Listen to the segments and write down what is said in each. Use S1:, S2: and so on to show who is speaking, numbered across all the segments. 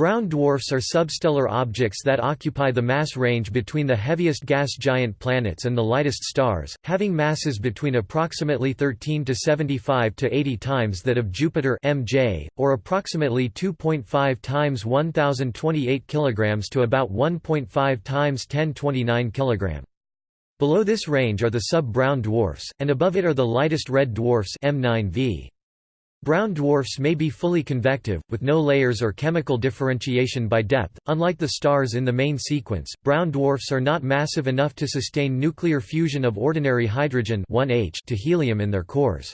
S1: Brown dwarfs are substellar objects that occupy the mass range between the heaviest gas giant planets and the lightest stars, having masses between approximately 13 to 75 to 80 times that of Jupiter MJ, or approximately 2.5 times 1028 kg to about 1.5 times 1029 kg. Below this range are the sub-brown dwarfs, and above it are the lightest red dwarfs M9V. Brown dwarfs may be fully convective, with no layers or chemical differentiation by depth. Unlike the stars in the main sequence, brown dwarfs are not massive enough to sustain nuclear fusion of ordinary hydrogen 1H to helium in their cores.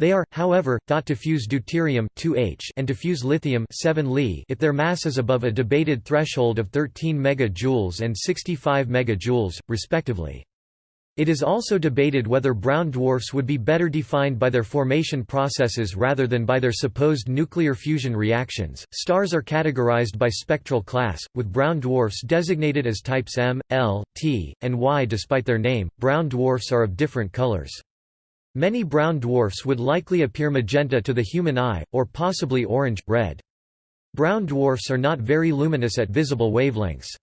S1: They are, however, thought to fuse deuterium 2H and to fuse lithium 7 Li if their mass is above a debated threshold of 13 MJ and 65 MJ, respectively. It is also debated whether brown dwarfs would be better defined by their formation processes rather than by their supposed nuclear fusion reactions. Stars are categorized by spectral class, with brown dwarfs designated as types M, L, T, and Y. Despite their name, brown dwarfs are of different colors. Many brown dwarfs would likely appear magenta to the human eye, or possibly orange, red. Brown dwarfs are not very luminous at visible wavelengths.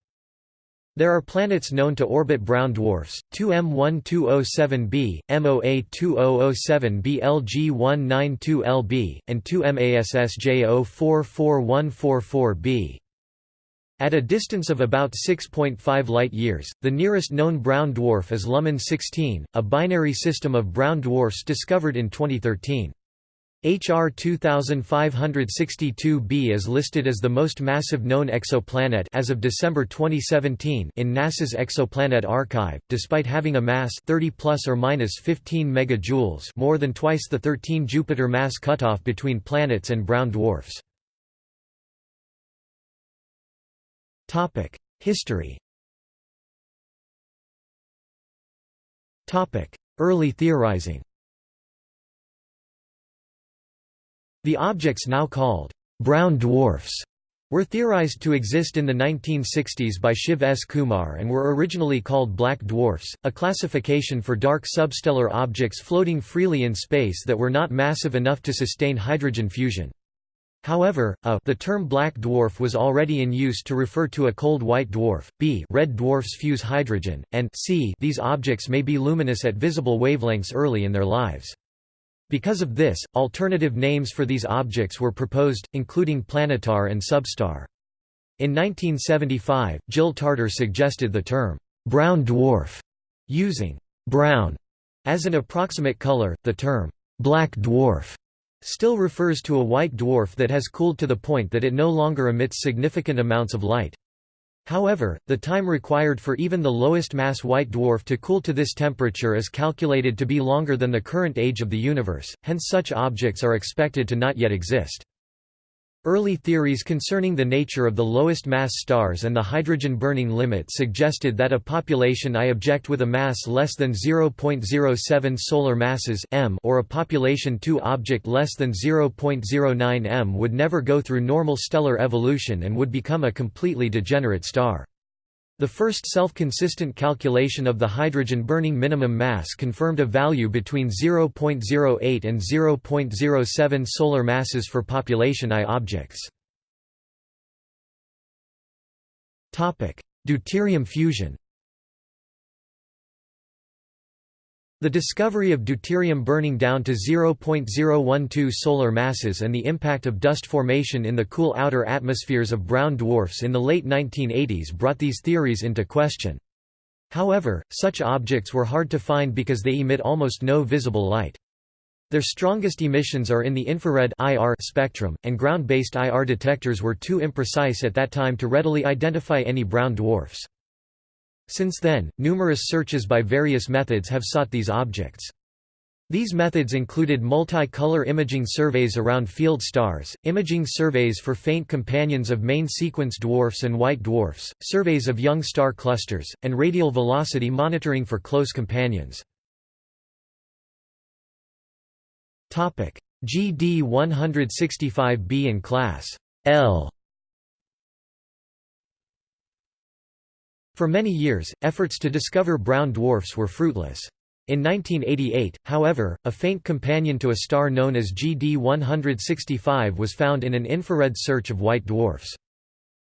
S1: There are planets known to orbit brown dwarfs, 2M1207b, MOA2007b LG192lb, and 2MASSJ044144b. At a distance of about 6.5 light-years, the nearest known brown dwarf is Luhman 16, a binary system of brown dwarfs discovered in 2013. HR 2562b is listed as the most massive known exoplanet as of December 2017 in NASA's Exoplanet Archive, despite having a mass 30 plus or minus 15 megajoules, more than twice the 13 Jupiter mass cutoff between planets and brown dwarfs. Topic: History. Topic: Early theorizing. The objects now called brown dwarfs were theorized to exist in the 1960s by Shiv S. Kumar and were originally called black dwarfs, a classification for dark substellar objects floating freely in space that were not massive enough to sustain hydrogen fusion. However, a the term black dwarf was already in use to refer to a cold white dwarf, b red dwarfs fuse hydrogen, and c these objects may be luminous at visible wavelengths early in their lives. Because of this, alternative names for these objects were proposed, including planetar and substar. In 1975, Jill Tarter suggested the term, brown dwarf, using brown as an approximate color. The term, black dwarf, still refers to a white dwarf that has cooled to the point that it no longer emits significant amounts of light. However, the time required for even the lowest mass white dwarf to cool to this temperature is calculated to be longer than the current age of the universe, hence such objects are expected to not yet exist. Early theories concerning the nature of the lowest mass stars and the hydrogen burning limit suggested that a population I object with a mass less than 0.07 solar masses m or a population II object less than 0.09 m would never go through normal stellar evolution and would become a completely degenerate star. The first self-consistent calculation of the hydrogen-burning minimum mass confirmed a value between 0.08 and 0.07 solar masses for population I objects. Deuterium fusion The discovery of deuterium burning down to 0.012 solar masses and the impact of dust formation in the cool outer atmospheres of brown dwarfs in the late 1980s brought these theories into question. However, such objects were hard to find because they emit almost no visible light. Their strongest emissions are in the infrared IR spectrum, and ground-based IR detectors were too imprecise at that time to readily identify any brown dwarfs. Since then, numerous searches by various methods have sought these objects. These methods included multi-color imaging surveys around field stars, imaging surveys for faint companions of main sequence dwarfs and white dwarfs, surveys of young star clusters, and radial velocity monitoring for close companions. GD 165b and class L For many years, efforts to discover brown dwarfs were fruitless. In 1988, however, a faint companion to a star known as GD 165 was found in an infrared search of white dwarfs.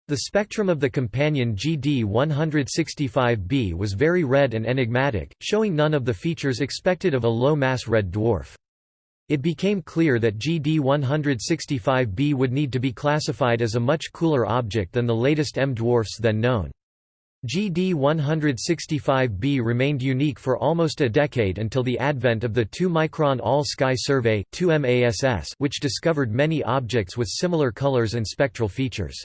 S1: The spectrum of the companion GD-165b was very red and enigmatic, showing none of the features expected of a low-mass red dwarf. It became clear that GD-165b would need to be classified as a much cooler object than the latest M dwarfs then known. GD-165b remained unique for almost a decade until the advent of the 2-micron All-Sky Survey which discovered many objects with similar colors and spectral features.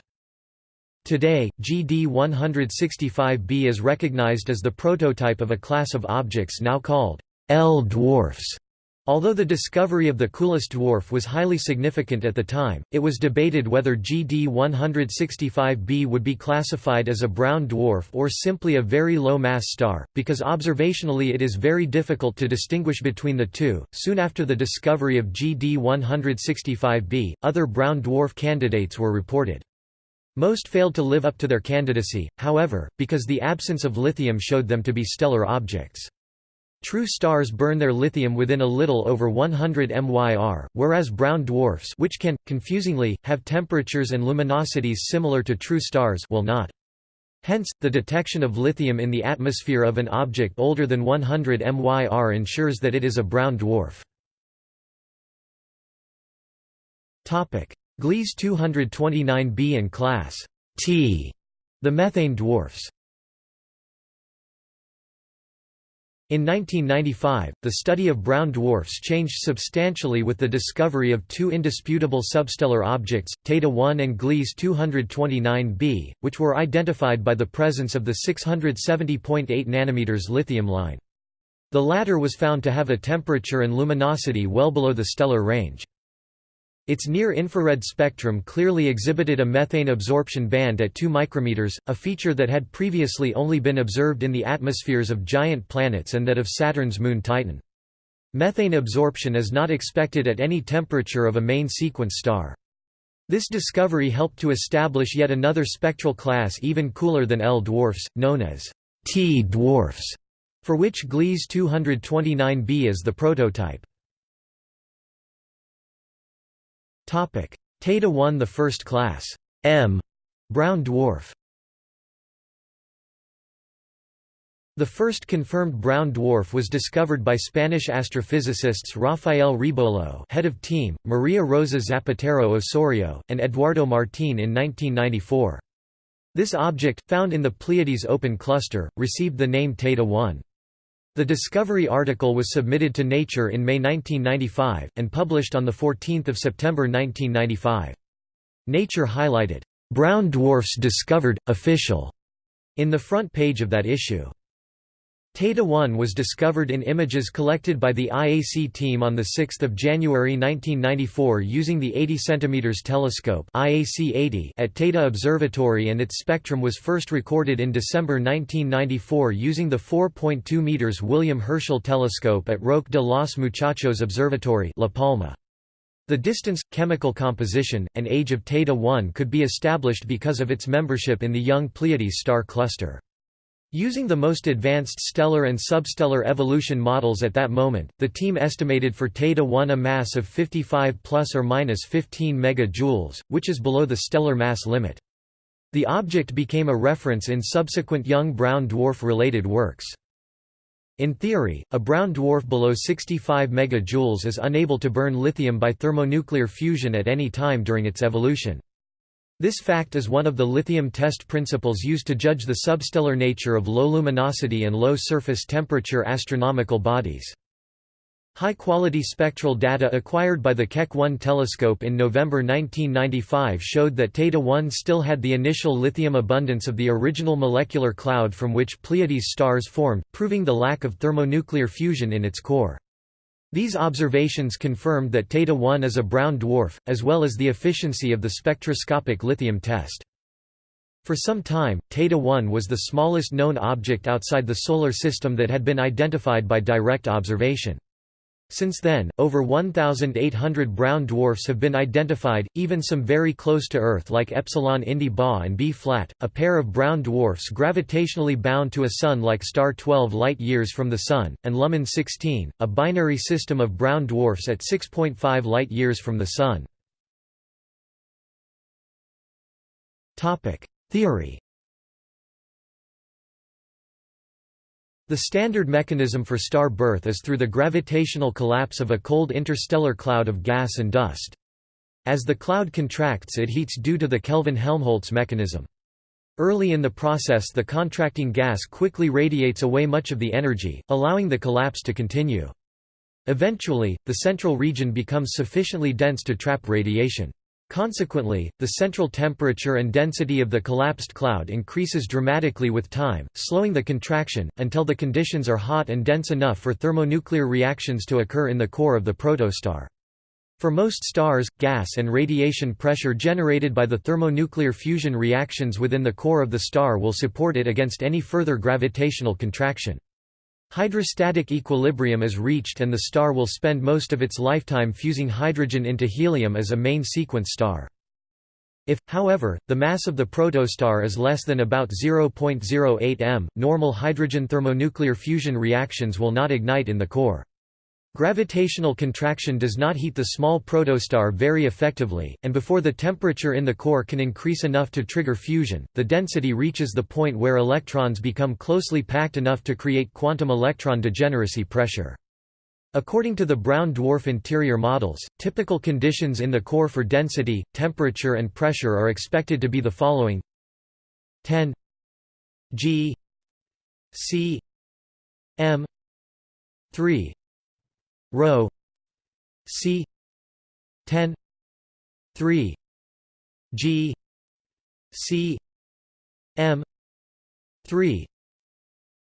S1: Today, GD-165b is recognized as the prototype of a class of objects now called L dwarfs. Although the discovery of the coolest dwarf was highly significant at the time, it was debated whether GD 165b would be classified as a brown dwarf or simply a very low mass star, because observationally it is very difficult to distinguish between the two. Soon after the discovery of GD 165b, other brown dwarf candidates were reported. Most failed to live up to their candidacy, however, because the absence of lithium showed them to be stellar objects. True stars burn their lithium within a little over 100 MYR, whereas brown dwarfs which can, confusingly, have temperatures and luminosities similar to true stars will not. Hence, the detection of lithium in the atmosphere of an object older than 100 MYR ensures that it is a brown dwarf. Gliese 229b and class T, the methane dwarfs. In 1995, the study of brown dwarfs changed substantially with the discovery of two indisputable substellar objects, Teide 1 and Gliese 229b, which were identified by the presence of the 670.8 nm lithium line. The latter was found to have a temperature and luminosity well below the stellar range. Its near-infrared spectrum clearly exhibited a methane absorption band at 2 micrometers, a feature that had previously only been observed in the atmospheres of giant planets and that of Saturn's moon Titan. Methane absorption is not expected at any temperature of a main sequence star. This discovery helped to establish yet another spectral class even cooler than L dwarfs, known as T dwarfs, for which Gliese 229b is the prototype. Teide 1 the first class M brown dwarf The first confirmed brown dwarf was discovered by Spanish astrophysicists Rafael Rebolo head of team, Maria Rosa Zapatero Osorio, and Eduardo Martín in 1994. This object, found in the Pleiades open cluster, received the name Teide 1. The discovery article was submitted to Nature in May 1995, and published on 14 September 1995. Nature highlighted, "'Brown Dwarfs Discovered, Official' in the front page of that issue. Teide 1 was discovered in images collected by the IAC team on 6 January 1994 using the 80 cm telescope IAC 80 at Teide Observatory and its spectrum was first recorded in December 1994 using the 4.2 m William Herschel telescope at Roque de los Muchachos Observatory La Palma. The distance, chemical composition, and age of Teide 1 could be established because of its membership in the young Pleiades star cluster. Using the most advanced stellar and substellar evolution models at that moment, the team estimated for Teide 1 a mass of 55 plus or minus 15 megajoules, which is below the stellar mass limit. The object became a reference in subsequent young brown dwarf-related works. In theory, a brown dwarf below 65 megajoules is unable to burn lithium by thermonuclear fusion at any time during its evolution. This fact is one of the lithium test principles used to judge the substellar nature of low luminosity and low surface temperature astronomical bodies. High-quality spectral data acquired by the Keck 1 telescope in November 1995 showed that Teide-1 still had the initial lithium abundance of the original molecular cloud from which Pleiades stars formed, proving the lack of thermonuclear fusion in its core. These observations confirmed that Teide 1 is a brown dwarf, as well as the efficiency of the spectroscopic lithium test. For some time, Teide 1 was the smallest known object outside the Solar System that had been identified by direct observation. Since then, over 1,800 brown dwarfs have been identified, even some very close to Earth like Epsilon Indi Ba and B flat, a pair of brown dwarfs gravitationally bound to a Sun-like star 12 light-years from the Sun, and Luhman 16, a binary system of brown dwarfs at 6.5 light-years from the Sun. Theory The standard mechanism for star birth is through the gravitational collapse of a cold interstellar cloud of gas and dust. As the cloud contracts it heats due to the Kelvin-Helmholtz mechanism. Early in the process the contracting gas quickly radiates away much of the energy, allowing the collapse to continue. Eventually, the central region becomes sufficiently dense to trap radiation. Consequently, the central temperature and density of the collapsed cloud increases dramatically with time, slowing the contraction, until the conditions are hot and dense enough for thermonuclear reactions to occur in the core of the protostar. For most stars, gas and radiation pressure generated by the thermonuclear fusion reactions within the core of the star will support it against any further gravitational contraction. Hydrostatic equilibrium is reached and the star will spend most of its lifetime fusing hydrogen into helium as a main sequence star. If, however, the mass of the protostar is less than about 0.08 m, normal hydrogen thermonuclear fusion reactions will not ignite in the core. Gravitational contraction does not heat the small protostar very effectively, and before the temperature in the core can increase enough to trigger fusion, the density reaches the point where electrons become closely packed enough to create quantum electron degeneracy pressure. According to the brown dwarf interior models, typical conditions in the core for density, temperature and pressure are expected to be the following 10 g c m 3 rho c 10 3 g c m 3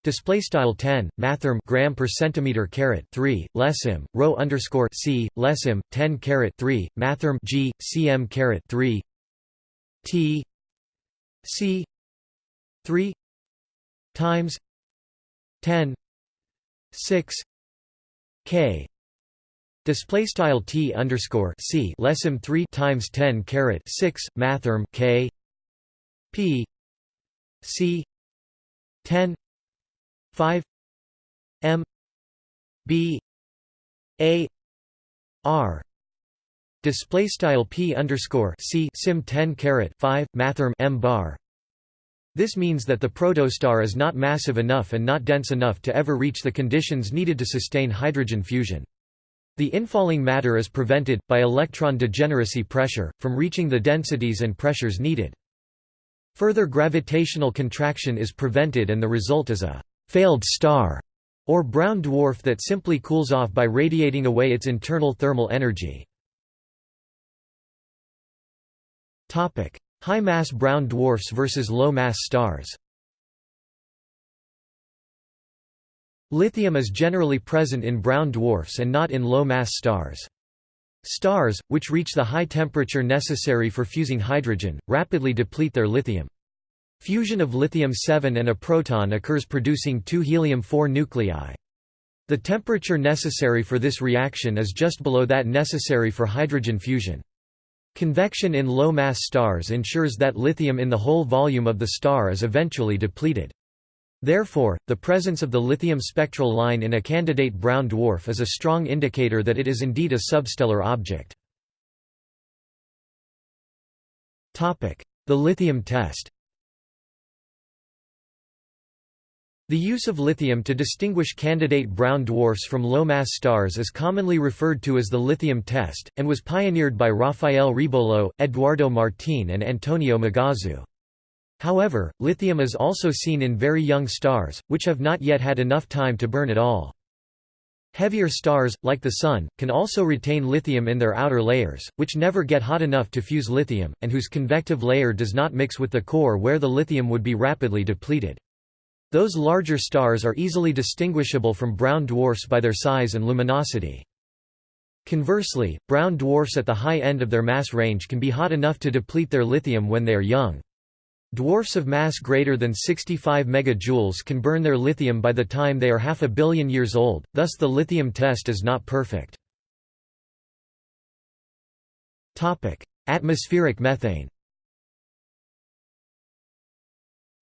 S1: Display style 10 mathrm gram per centimeter caret 3 lesim rho underscore c lesim 10 caret 3 mathrm g cm caret 3 t c 3 times 10 6 k Display style t underscore c lesim three times ten caret six mathrm k. P. C. ten five m. B. A. R. Display style p underscore c sim 10 caret 5 mathrm m bar. This means that the protostar is not massive enough and not dense enough to ever reach the conditions needed to sustain hydrogen fusion the infalling matter is prevented, by electron degeneracy pressure, from reaching the densities and pressures needed. Further gravitational contraction is prevented and the result is a «failed star» or brown dwarf that simply cools off by radiating away its internal thermal energy. High-mass brown dwarfs versus low-mass stars Lithium is generally present in brown dwarfs and not in low-mass stars. Stars, which reach the high temperature necessary for fusing hydrogen, rapidly deplete their lithium. Fusion of lithium-7 and a proton occurs producing two helium-4 nuclei. The temperature necessary for this reaction is just below that necessary for hydrogen fusion. Convection in low-mass stars ensures that lithium in the whole volume of the star is eventually depleted. Therefore, the presence of the lithium spectral line in a candidate brown dwarf is a strong indicator that it is indeed a substellar object. The lithium test The use of lithium to distinguish candidate brown dwarfs from low-mass stars is commonly referred to as the lithium test, and was pioneered by Rafael Rebolo, Eduardo Martín and Antonio Magazzù. However, lithium is also seen in very young stars, which have not yet had enough time to burn at all. Heavier stars, like the Sun, can also retain lithium in their outer layers, which never get hot enough to fuse lithium, and whose convective layer does not mix with the core where the lithium would be rapidly depleted. Those larger stars are easily distinguishable from brown dwarfs by their size and luminosity. Conversely, brown dwarfs at the high end of their mass range can be hot enough to deplete their lithium when they are young. Dwarfs of mass greater than 65 megajoules can burn their lithium by the time they are half a billion years old, thus the lithium test is not perfect. Atmospheric methane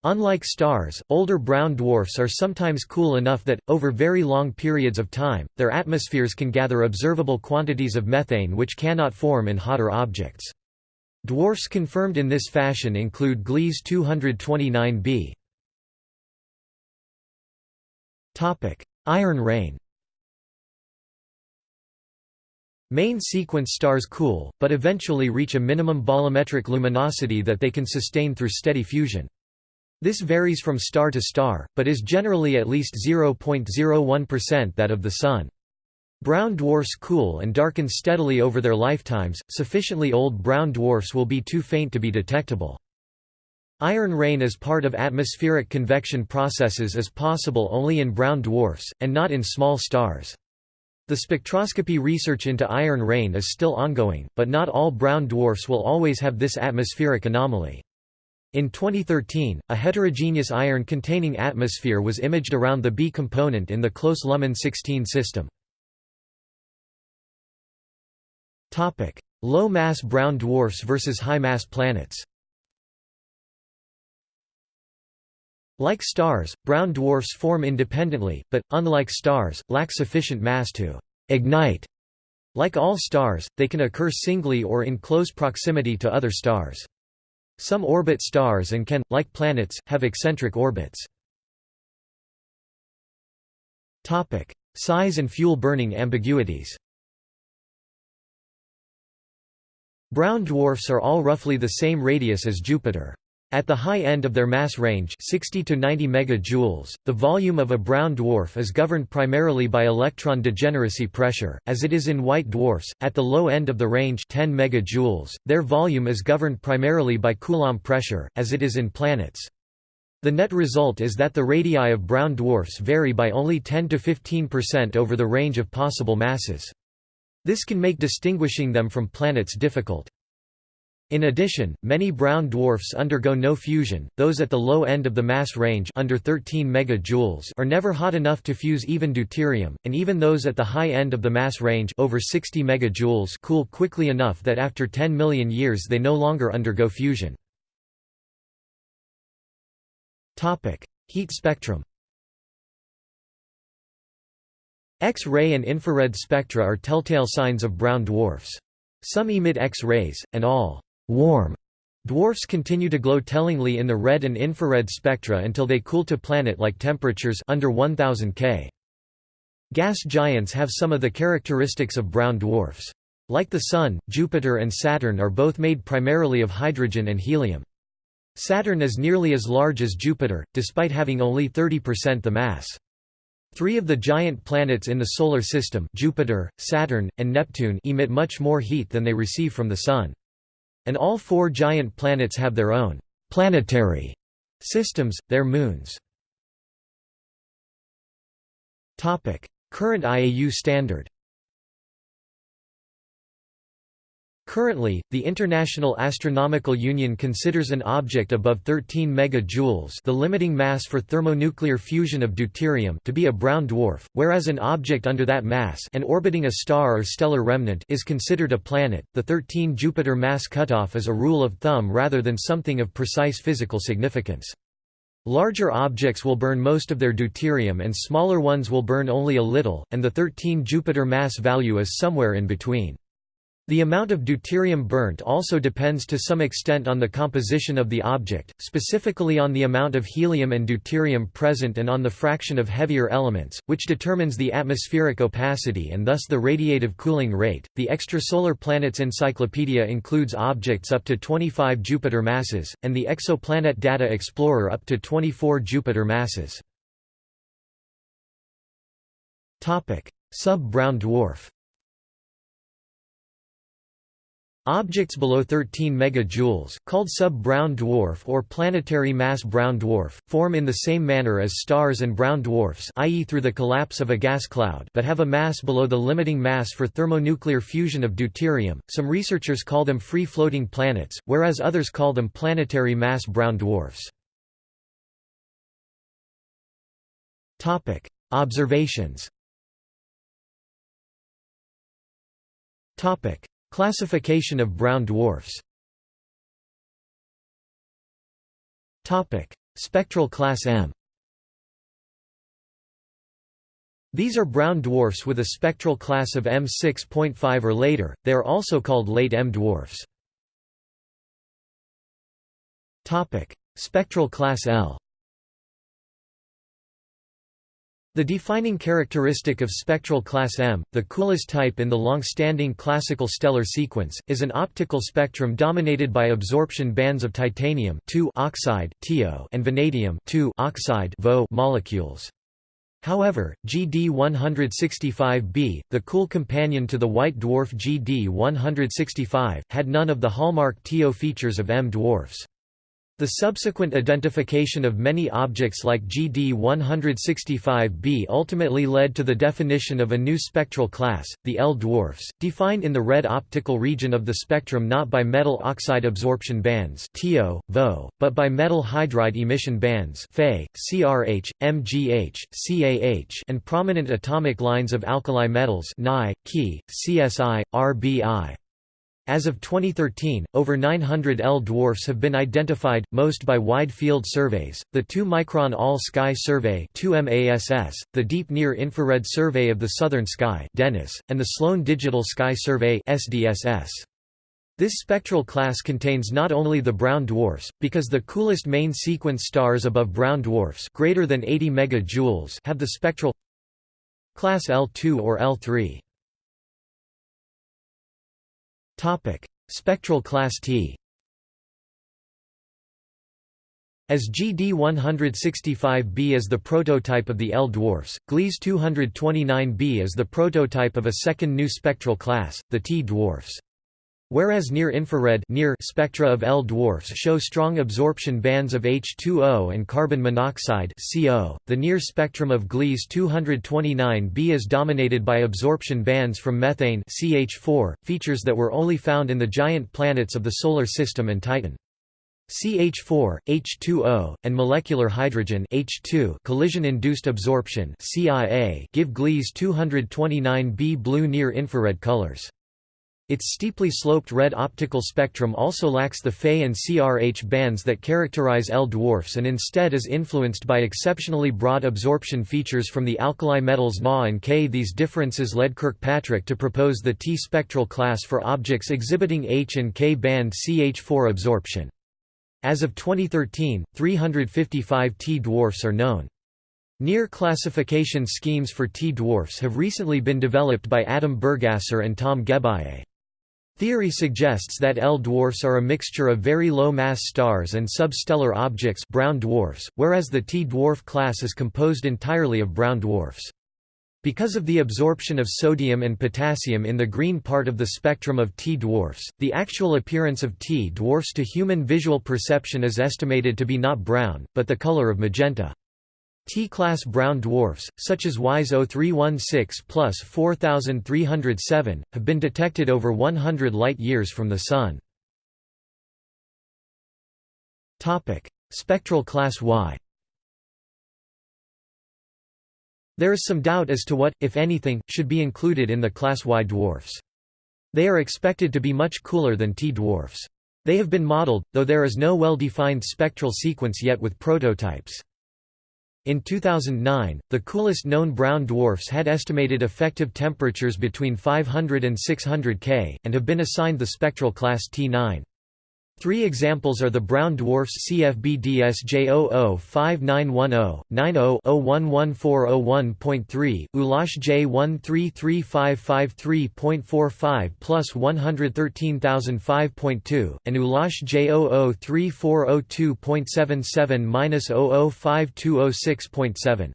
S1: Unlike stars, older brown dwarfs are sometimes cool enough that, over very long periods of time, their atmospheres can gather observable quantities of methane which cannot form in hotter objects. Dwarfs confirmed in this fashion include Gliese 229b. Iron rain Main sequence stars cool, but eventually reach a minimum bolometric luminosity that they can sustain through steady fusion. This varies from star to star, but is generally at least 0.01% that of the Sun. Brown dwarfs cool and darken steadily over their lifetimes, sufficiently old brown dwarfs will be too faint to be detectable. Iron rain as part of atmospheric convection processes is possible only in brown dwarfs, and not in small stars. The spectroscopy research into iron rain is still ongoing, but not all brown dwarfs will always have this atmospheric anomaly. In 2013, a heterogeneous iron-containing atmosphere was imaged around the B component in the close Luhman 16 system. Low-mass brown dwarfs versus high-mass planets Like stars, brown dwarfs form independently, but, unlike stars, lack sufficient mass to «ignite». Like all stars, they can occur singly or in close proximity to other stars. Some orbit stars and can, like planets, have eccentric orbits. Size and fuel-burning ambiguities Brown dwarfs are all roughly the same radius as Jupiter. At the high end of their mass range 60 to 90 megajoules, the volume of a brown dwarf is governed primarily by electron degeneracy pressure, as it is in white dwarfs. At the low end of the range 10 megajoules, their volume is governed primarily by Coulomb pressure, as it is in planets. The net result is that the radii of brown dwarfs vary by only 10 to 15% over the range of possible masses. This can make distinguishing them from planets difficult. In addition, many brown dwarfs undergo no fusion, those at the low end of the mass range under 13 megajoules are never hot enough to fuse even deuterium, and even those at the high end of the mass range over 60 megajoules cool quickly enough that after 10 million years they no longer undergo fusion. Heat spectrum X-ray and infrared spectra are telltale signs of brown dwarfs. Some emit X-rays, and all warm dwarfs continue to glow tellingly in the red and infrared spectra until they cool to planet-like temperatures under 1000 K. Gas giants have some of the characteristics of brown dwarfs. Like the Sun, Jupiter and Saturn are both made primarily of hydrogen and helium. Saturn is nearly as large as Jupiter, despite having only 30% the mass. Three of the giant planets in the Solar System Jupiter, Saturn, and Neptune emit much more heat than they receive from the Sun. And all four giant planets have their own planetary systems, their moons. Current IAU standard Currently, the International Astronomical Union considers an object above 13 megajoules the limiting mass for thermonuclear fusion of deuterium to be a brown dwarf, whereas an object under that mass and orbiting a star or stellar remnant is considered a planet. The 13 Jupiter mass cutoff is a rule of thumb rather than something of precise physical significance. Larger objects will burn most of their deuterium and smaller ones will burn only a little, and the 13 Jupiter mass value is somewhere in between. The amount of deuterium burnt also depends to some extent on the composition of the object, specifically on the amount of helium and deuterium present and on the fraction of heavier elements, which determines the atmospheric opacity and thus the radiative cooling rate. The Extrasolar Planets Encyclopedia includes objects up to 25 Jupiter masses, and the Exoplanet Data Explorer up to 24 Jupiter masses. Sub-brown dwarf Objects below 13 megajoules, called sub-brown dwarf or planetary mass brown dwarf, form in the same manner as stars and brown dwarfs i.e. through the collapse of a gas cloud but have a mass below the limiting mass for thermonuclear fusion of deuterium. Some researchers call them free-floating planets, whereas others call them planetary mass brown dwarfs. Observations Classification of brown dwarfs. Spectral class M. These are brown dwarfs with a spectral class of M6.5 or later, they are also called late M dwarfs. Spectral class L The defining characteristic of spectral class M, the coolest type in the long-standing classical stellar sequence, is an optical spectrum dominated by absorption bands of titanium oxide and vanadium oxide molecules. However, GD165b, the cool companion to the white dwarf GD165, had none of the hallmark TO features of M dwarfs. The subsequent identification of many objects like GD 165b ultimately led to the definition of a new spectral class, the L dwarfs, defined in the red optical region of the spectrum not by metal oxide absorption bands TO, VO, but by metal hydride emission bands Fe, CRH, MGH, CAH and prominent atomic lines of alkali metals Ni, Ki, CSI, RBI. As of 2013, over 900 L dwarfs have been identified, most by wide field surveys, the 2-micron All-Sky Survey 2MASS, the Deep Near Infrared Survey of the Southern Sky DENIS, and the Sloan Digital Sky Survey SDSS. This spectral class contains not only the brown dwarfs, because the coolest main sequence stars above brown dwarfs greater than 80 MJ have the spectral class L2 or L3. Topic: Spectral class T. As GD 165b is the prototype of the L dwarfs, Gliese 229b is the prototype of a second new spectral class, the T dwarfs. Whereas near-infrared near spectra of L dwarfs show strong absorption bands of H2O and carbon monoxide CO, the near spectrum of Gliese 229b is dominated by absorption bands from methane CH4, features that were only found in the giant planets of the Solar System and Titan. CH4, H2O, and molecular hydrogen H2 collision-induced absorption CIA give Gliese 229b blue near-infrared colors. Its steeply sloped red optical spectrum also lacks the Fe and CRH bands that characterize L dwarfs and instead is influenced by exceptionally broad absorption features from the alkali metals Na and K. These differences led Kirkpatrick to propose the T spectral class for objects exhibiting H and K band CH4 absorption. As of 2013, 355 T dwarfs are known. Near classification schemes for T dwarfs have recently been developed by Adam Burgasser and Tom Geballe. Theory suggests that L dwarfs are a mixture of very low-mass stars and substellar objects brown dwarfs, whereas the T dwarf class is composed entirely of brown dwarfs. Because of the absorption of sodium and potassium in the green part of the spectrum of T dwarfs, the actual appearance of T dwarfs to human visual perception is estimated to be not brown, but the color of magenta. T-class brown dwarfs, such as WISE 0316 plus 4307, have been detected over 100 light-years from the Sun. Spectral class Y There is some doubt as to what, if anything, should be included in the class Y dwarfs. They are expected to be much cooler than T dwarfs. They have been modeled, though there is no well-defined spectral sequence yet with prototypes. In 2009, the coolest known brown dwarfs had estimated effective temperatures between 500 and 600 K, and have been assigned the spectral class T9. Three examples are the brown dwarfs CFB DSJ005910, 90-011401.3, ULAS J133553.45 plus 113005.2, and ULAS J003402.77-005206.7.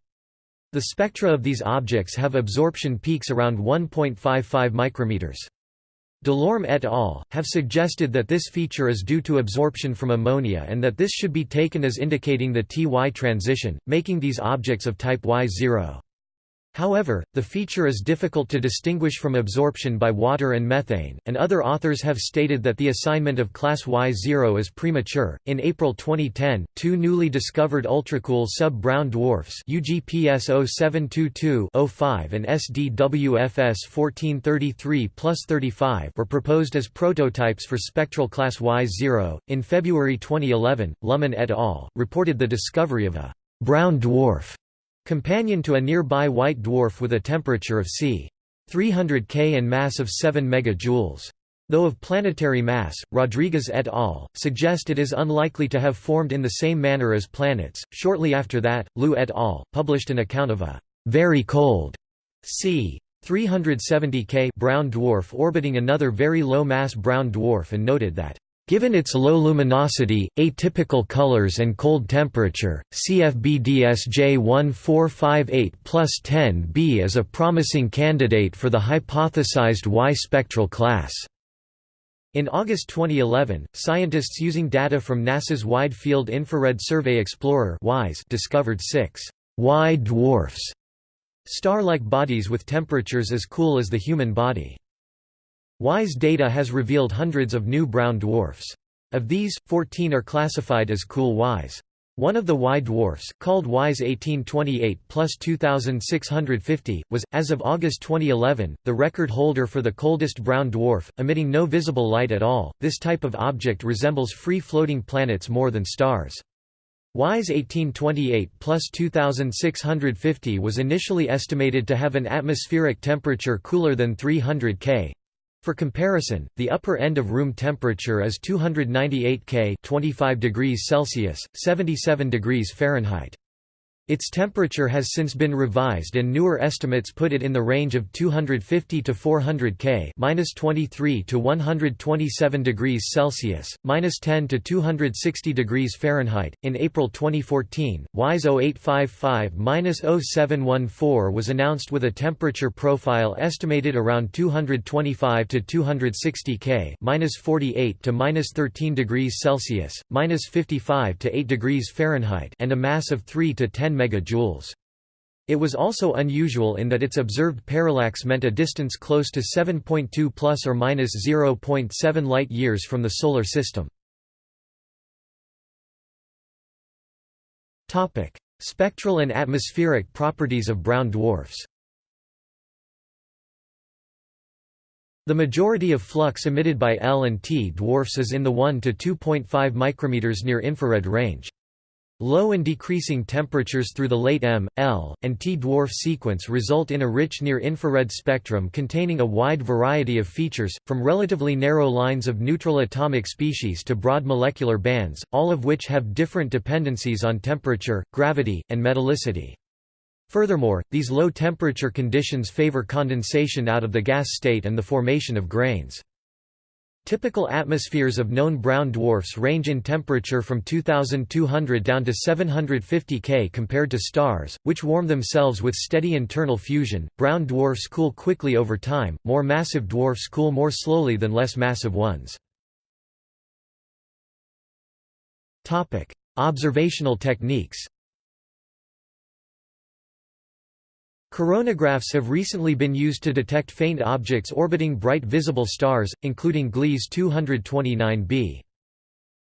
S1: The spectra of these objects have absorption peaks around 1.55 micrometers. Delorme et al. have suggested that this feature is due to absorption from ammonia and that this should be taken as indicating the Ty transition, making these objects of type Y0. However, the feature is difficult to distinguish from absorption by water and methane, and other authors have stated that the assignment of class Y0 is premature. In April 2010, two newly discovered ultracool sub-brown dwarfs UGPS 0722-05 and SDWFS 1433-35 were proposed as prototypes for spectral class Y0. In February 2011, Luhman et al. reported the discovery of a brown dwarf Companion to a nearby white dwarf with a temperature of c. 300 K and mass of 7 MJ. Though of planetary mass, Rodriguez et al. suggest it is unlikely to have formed in the same manner as planets. Shortly after that, Liu et al. published an account of a very cold c. 370 K brown dwarf orbiting another very low-mass brown dwarf and noted that Given its low luminosity, atypical colors and cold temperature, CFB DSJ1458 plus 10b is a promising candidate for the hypothesized Y spectral class. In August 2011, scientists using data from NASA's Wide Field Infrared Survey Explorer discovered six Y dwarfs, star-like bodies with temperatures as cool as the human body. WISE data has revealed hundreds of new brown dwarfs. Of these, 14 are classified as cool WISE. One of the Y dwarfs, called WISE 1828 plus 2650, was, as of August 2011, the record holder for the coldest brown dwarf, emitting no visible light at all. This type of object resembles free floating planets more than stars. WISE 1828 plus 2650 was initially estimated to have an atmospheric temperature cooler than 300 K, for comparison, the upper end of room temperature is 298 K 25 degrees Celsius, 77 degrees Fahrenheit. Its temperature has since been revised and newer estimates put it in the range of 250 to 400 K minus 23 to 127 degrees Celsius, minus 10 to 260 degrees Fahrenheit. In April 2014, WISE 0855-0714 was announced with a temperature profile estimated around 225 to 260 K minus 48 to minus 13 degrees Celsius, minus 55 to 8 degrees Fahrenheit and a mass of 3 to 10 megajoules. It was also unusual in that its observed parallax meant a distance close to 7.2 plus or minus 0.7 light-years from the Solar System. Topic: Spectral and atmospheric properties of brown dwarfs. The majority of flux emitted by L and T dwarfs is in the 1 to 2.5 micrometers near infrared range. Low and decreasing temperatures through the late M, L, and T dwarf sequence result in a rich near-infrared spectrum containing a wide variety of features, from relatively narrow lines of neutral atomic species to broad molecular bands, all of which have different dependencies on temperature, gravity, and metallicity. Furthermore, these low temperature conditions favor condensation out of the gas state and the formation of grains. Typical atmospheres of known brown dwarfs range in temperature from 2200 down to 750 K compared to stars, which warm themselves with steady internal fusion. Brown dwarfs cool quickly over time, more massive dwarfs cool more slowly than less massive ones. Observational techniques. Coronagraphs have recently been used to detect faint objects orbiting bright visible stars, including Gliese 229b.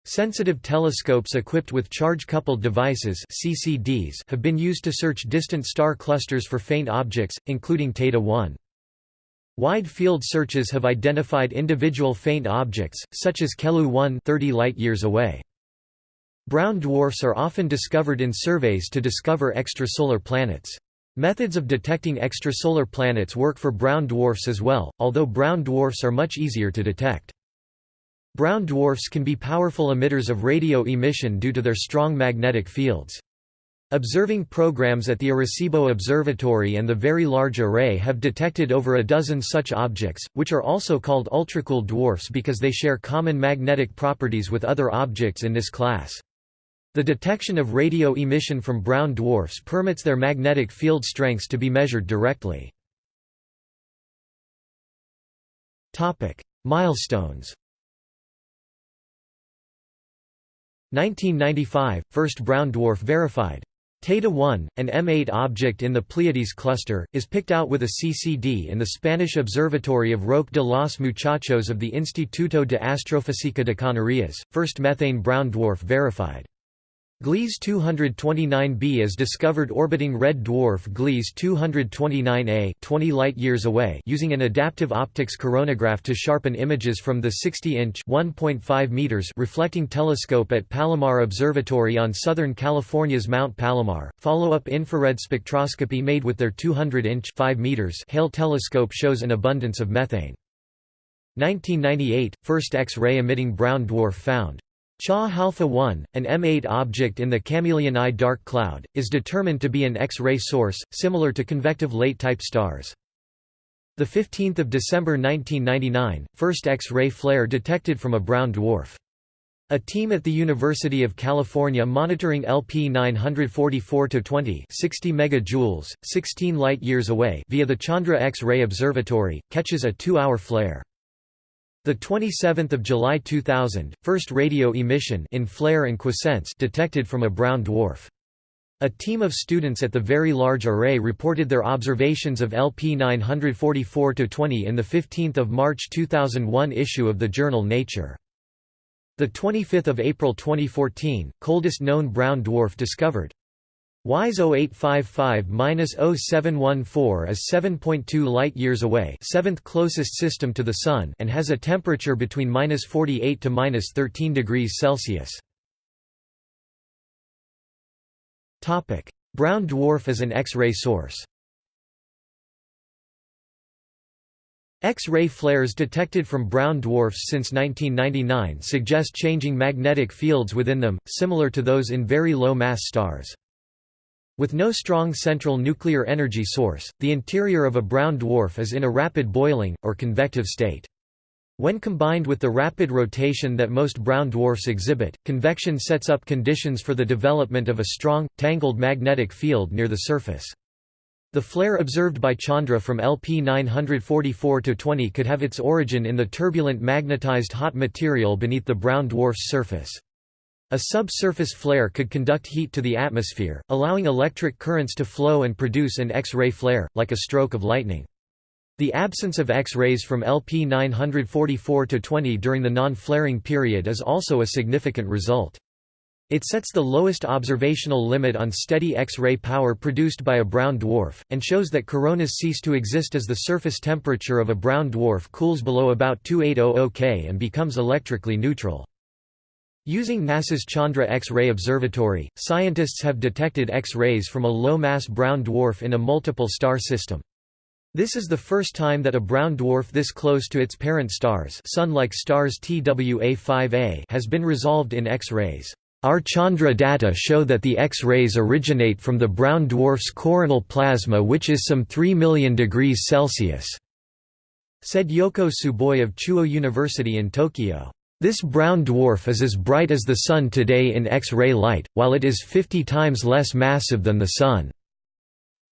S1: Sensitive telescopes equipped with charge-coupled devices CCDs have been used to search distant star clusters for faint objects, including Teide 1. Wide field searches have identified individual faint objects, such as Kelu-1 30 light-years away. Brown dwarfs are often discovered in surveys to discover extrasolar planets. Methods of detecting extrasolar planets work for brown dwarfs as well, although brown dwarfs are much easier to detect. Brown dwarfs can be powerful emitters of radio emission due to their strong magnetic fields. Observing programs at the Arecibo Observatory and the Very Large Array have detected over a dozen such objects, which are also called ultracool dwarfs because they share common magnetic properties with other objects in this class. The detection of radio emission from brown dwarfs permits their magnetic field strengths to be measured directly. Milestones 1995 – First brown dwarf verified. Teide 1, an M8 object in the Pleiades cluster, is picked out with a CCD in the Spanish observatory of Roque de los Muchachos of the Instituto de Astrofísica de Canarias, first methane brown dwarf verified. Gliese 229b is discovered orbiting red dwarf Gliese 229a 20 light-years away using an adaptive optics coronagraph to sharpen images from the 60-inch (1.5 meters) reflecting telescope at Palomar Observatory on Southern California's Mount Palomar. Follow-up infrared spectroscopy made with their 200-inch (5 meters) Hale telescope shows an abundance of methane. 1998 – First X-ray emitting brown dwarf found. Cha Halpha 1, an M8 object in the Chamaeleon I dark cloud, is determined to be an X-ray source, similar to convective late-type stars. 15 December 1999, first X-ray flare detected from a brown dwarf. A team at the University of California monitoring LP 944-20 60 megajoules, 16 light-years away via the Chandra X-ray Observatory, catches a two-hour flare. The 27th of July 2000, first radio emission in flare and quiescence detected from a brown dwarf. A team of students at the Very Large Array reported their observations of LP 944-20 in the 15th of March 2001 issue of the journal Nature. The 25th of April 2014, coldest known brown dwarf discovered. WISE 0855-0714 is 7.2 light-years away seventh closest system to the Sun and has a temperature between 48 to 13 degrees Celsius. Brown dwarf as an X-ray source X-ray flares detected from brown dwarfs since 1999 suggest changing magnetic fields within them, similar to those in very low-mass stars. With no strong central nuclear energy source, the interior of a brown dwarf is in a rapid boiling, or convective state. When combined with the rapid rotation that most brown dwarfs exhibit, convection sets up conditions for the development of a strong, tangled magnetic field near the surface. The flare observed by Chandra from LP 944-20 could have its origin in the turbulent magnetized hot material beneath the brown dwarf's surface. A subsurface flare could conduct heat to the atmosphere, allowing electric currents to flow and produce an X-ray flare, like a stroke of lightning. The absence of X-rays from LP 944-20 during the non-flaring period is also a significant result. It sets the lowest observational limit on steady X-ray power produced by a brown dwarf, and shows that coronas cease to exist as the surface temperature of a brown dwarf cools below about 2800 K and becomes electrically neutral. Using NASA's Chandra X-ray Observatory, scientists have detected X-rays from a low-mass brown dwarf in a multiple star system. This is the first time that a brown dwarf this close to its parent stars Sun-like stars TWA5A has been resolved in X-rays. Our Chandra data show that the X-rays originate from the brown dwarf's coronal plasma which is some 3 million degrees Celsius," said Yoko Tsuboi of Chuo University in Tokyo. This brown dwarf is as bright as the Sun today in X-ray light, while it is 50 times less massive than the Sun,"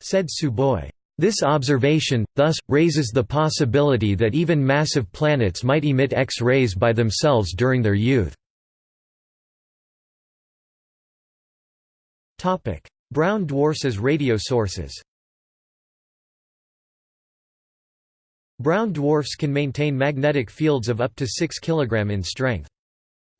S1: said Tsuboi. This observation, thus, raises the possibility that even massive planets might emit X-rays by themselves during their youth. Brown dwarfs as radio sources. Brown dwarfs can maintain magnetic fields of up to 6 kg in strength.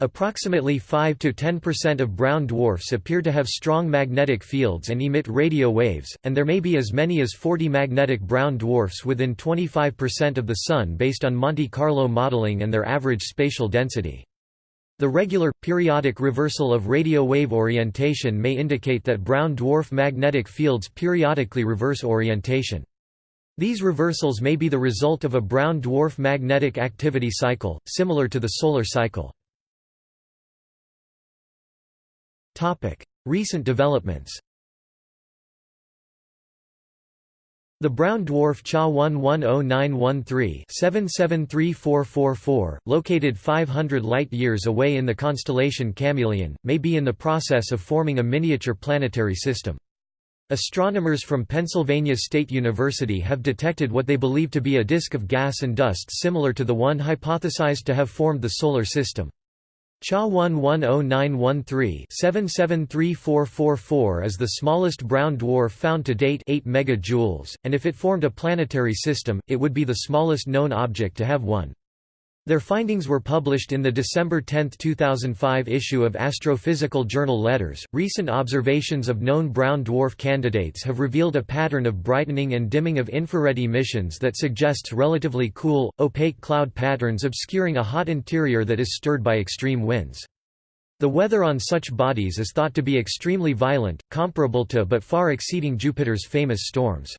S1: Approximately 5–10% of brown dwarfs appear to have strong magnetic fields and emit radio waves, and there may be as many as 40 magnetic brown dwarfs within 25% of the Sun based on Monte Carlo modeling and their average spatial density. The regular, periodic reversal of radio wave orientation may indicate that brown dwarf magnetic fields periodically reverse orientation. These reversals may be the result of a brown dwarf magnetic activity cycle, similar to the solar cycle. Recent developments The brown dwarf Cha 110913-773444, located 500 light-years away in the constellation Chamaeleon, may be in the process of forming a miniature planetary system. Astronomers from Pennsylvania State University have detected what they believe to be a disk of gas and dust similar to the one hypothesized to have formed the Solar System. Cha 110913-773444 is the smallest brown dwarf found to date 8 megajoules, and if it formed a planetary system, it would be the smallest known object to have one. Their findings were published in the December 10, 2005 issue of Astrophysical Journal Letters. Recent observations of known brown dwarf candidates have revealed a pattern of brightening and dimming of infrared emissions that suggests relatively cool, opaque cloud patterns obscuring a hot interior that is stirred by extreme winds. The weather on such bodies is thought to be extremely violent, comparable to but far exceeding Jupiter's famous storms.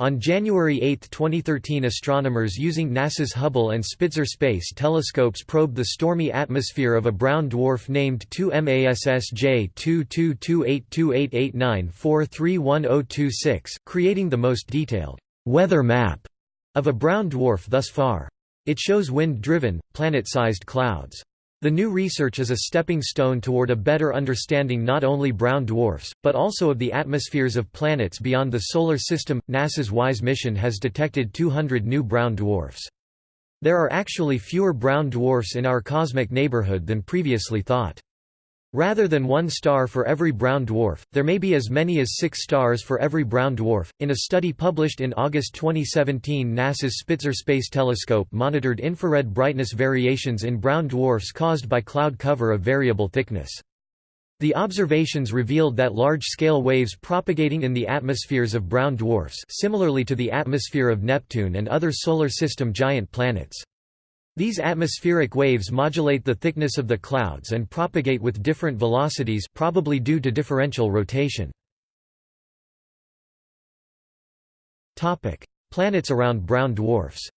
S1: On January 8, 2013 astronomers using NASA's Hubble and Spitzer space telescopes probed the stormy atmosphere of a brown dwarf named 2MASSJ 22282889431026, creating the most detailed weather map of a brown dwarf thus far. It shows wind-driven, planet-sized clouds. The new research is a stepping stone toward a better understanding not only brown dwarfs, but also of the atmospheres of planets beyond the Solar System. NASA's WISE mission has detected 200 new brown dwarfs. There are actually fewer brown dwarfs in our cosmic neighborhood than previously thought. Rather than one star for every brown dwarf, there may be as many as six stars for every brown dwarf. In a study published in August 2017, NASA's Spitzer Space Telescope monitored infrared brightness variations in brown dwarfs caused by cloud cover of variable thickness. The observations revealed that large-scale waves propagating in the atmospheres of brown dwarfs similarly to the atmosphere of Neptune and other Solar System giant planets. These atmospheric waves modulate the thickness of the clouds and propagate with different velocities probably due to differential rotation. Planets around brown dwarfs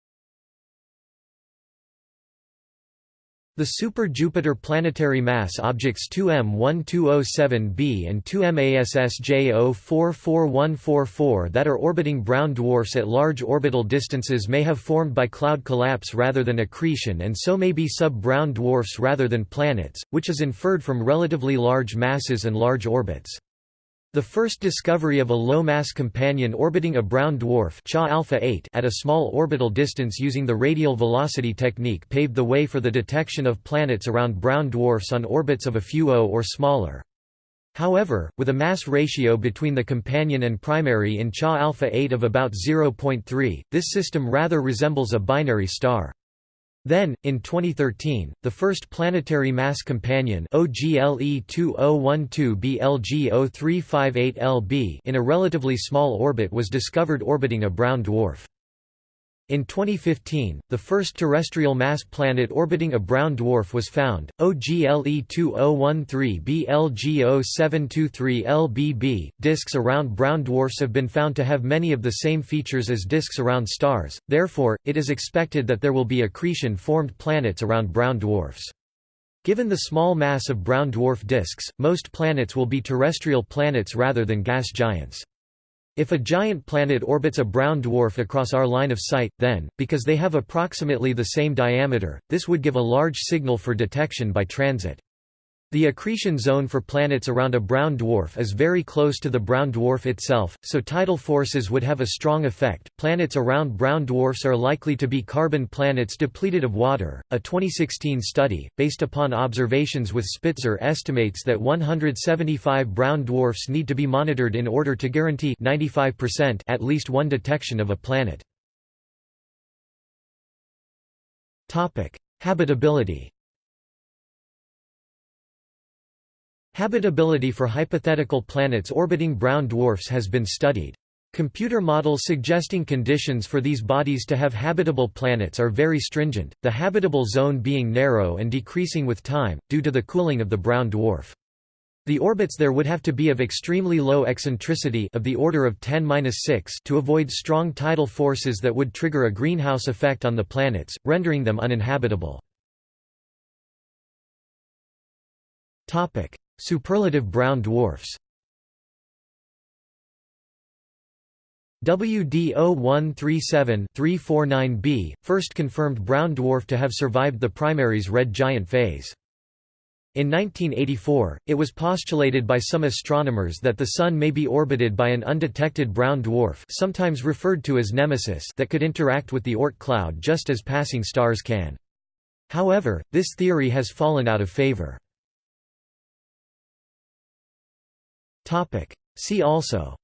S1: The super-Jupiter planetary mass objects 2M1207b and 2MASSJ044144 that are orbiting brown dwarfs at large orbital distances may have formed by cloud collapse rather than accretion and so may be sub-brown dwarfs rather than planets, which is inferred from relatively large masses and large orbits. The first discovery of a low-mass companion orbiting a brown dwarf Cha alpha 8 at a small orbital distance using the radial velocity technique paved the way for the detection of planets around brown dwarfs on orbits of a few O or smaller. However, with a mass ratio between the companion and primary in Cha alpha 8 of about 0.3, this system rather resembles a binary star. Then, in 2013, the first planetary mass companion OGLE 2012 BLG0358LB in a relatively small orbit was discovered orbiting a brown dwarf. In 2015, the first terrestrial mass planet orbiting a brown dwarf was found, OGLE 2013 BLG 0723LBB. Disks around brown dwarfs have been found to have many of the same features as disks around stars, therefore, it is expected that there will be accretion formed planets around brown dwarfs. Given the small mass of brown dwarf disks, most planets will be terrestrial planets rather than gas giants. If a giant planet orbits a brown dwarf across our line of sight, then, because they have approximately the same diameter, this would give a large signal for detection by transit. The accretion zone for planets around a brown dwarf is very close to the brown dwarf itself, so tidal forces would have a strong effect. Planets around brown dwarfs are likely to be carbon planets depleted of water. A 2016 study, based upon observations with Spitzer, estimates that 175 brown dwarfs need to be monitored in order to guarantee 95% at least one detection of a planet. Topic: Habitability. Habitability for hypothetical planets orbiting brown dwarfs has been studied. Computer models suggesting conditions for these bodies to have habitable planets are very stringent, the habitable zone being narrow and decreasing with time, due to the cooling of the brown dwarf. The orbits there would have to be of extremely low eccentricity of the order of 10-6 to avoid strong tidal forces that would trigger a greenhouse effect on the planets, rendering them uninhabitable. Superlative brown dwarfs WD0137-349b, first confirmed brown dwarf to have survived the primary's red giant phase. In 1984, it was postulated by some astronomers that the Sun may be orbited by an undetected brown dwarf sometimes referred to as Nemesis that could interact with the Oort cloud just as passing stars can. However, this theory has fallen out of favor. Topic. See also.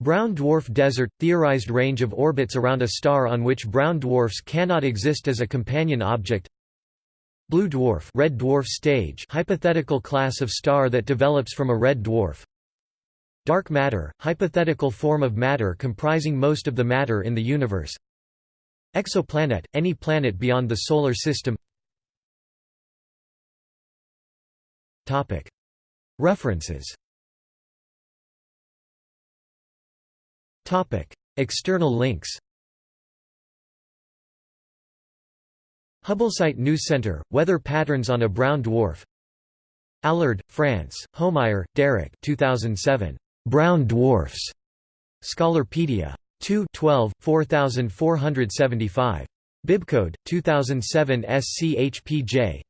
S1: Brown dwarf desert – theorized range of orbits around a star on which brown dwarfs cannot exist as a companion object. Blue dwarf red dwarf stage hypothetical class of star that develops from a red dwarf. Dark matter – hypothetical form of matter comprising most of the matter in the universe. Exoplanet – any planet beyond the Solar System References External links Hubblesite News Center, Weather Patterns on a Brown Dwarf Allard, France, Homeier, Derek 2007. Brown Dwarfs. Scholarpedia. 2 12, 4475. Bibcode, 2007 SCHPJ.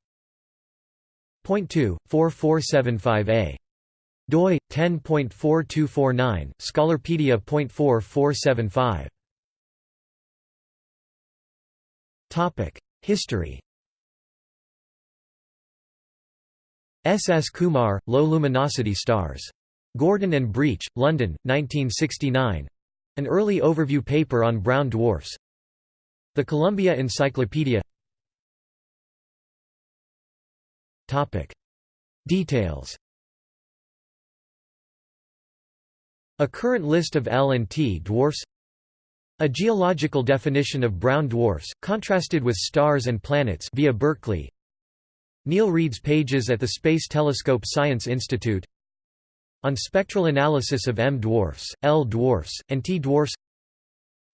S1: Point 2, 4475A. doi 10.4249 scholarpedia.4475 topic history S. S. Kumar, Low Luminosity Stars. Gordon and Breach, London, 1969. An early overview paper on brown dwarfs. The Columbia Encyclopedia Topic. Details. A current list of L and T dwarfs. A geological definition of brown dwarfs, contrasted with stars and planets via Berkeley. Neill Reid's pages at the Space Telescope Science Institute. On spectral analysis of M dwarfs, L dwarfs, and T dwarfs.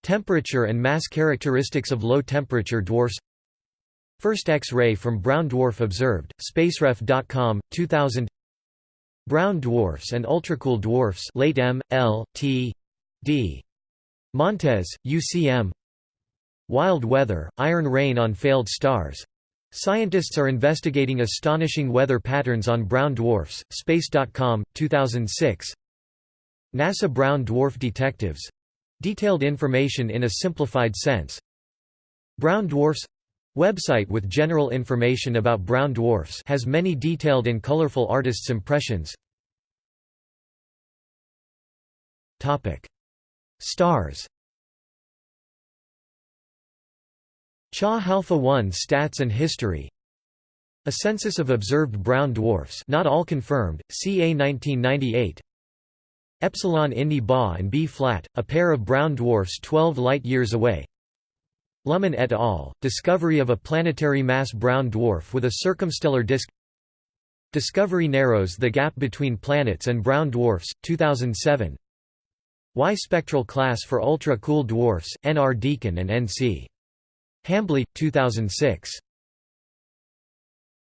S1: Temperature and mass characteristics of low-temperature dwarfs First X-ray from brown dwarf observed, spaceref.com, 2000 Brown dwarfs and ultracool dwarfs late M, L, T, D. Montes, UCM Wild weather, iron rain on failed stars Scientists are investigating astonishing weather patterns on brown dwarfs. Space.com, 2006. NASA Brown Dwarf Detectives detailed information in a simplified sense. Brown dwarfs website with general information about brown dwarfs has many detailed and colorful artists' impressions. Topic: Stars Cha Halpha 1 Stats and History A census of observed brown dwarfs not all confirmed, CA 1998 Epsilon Indi Ba and B flat, a pair of brown dwarfs 12 light-years away Luhman et al., discovery of a planetary mass brown dwarf with a circumstellar disk Discovery narrows the gap between planets and brown dwarfs, 2007 Y spectral class for ultra-cool dwarfs, NR Deacon and NC Hambly, 2006.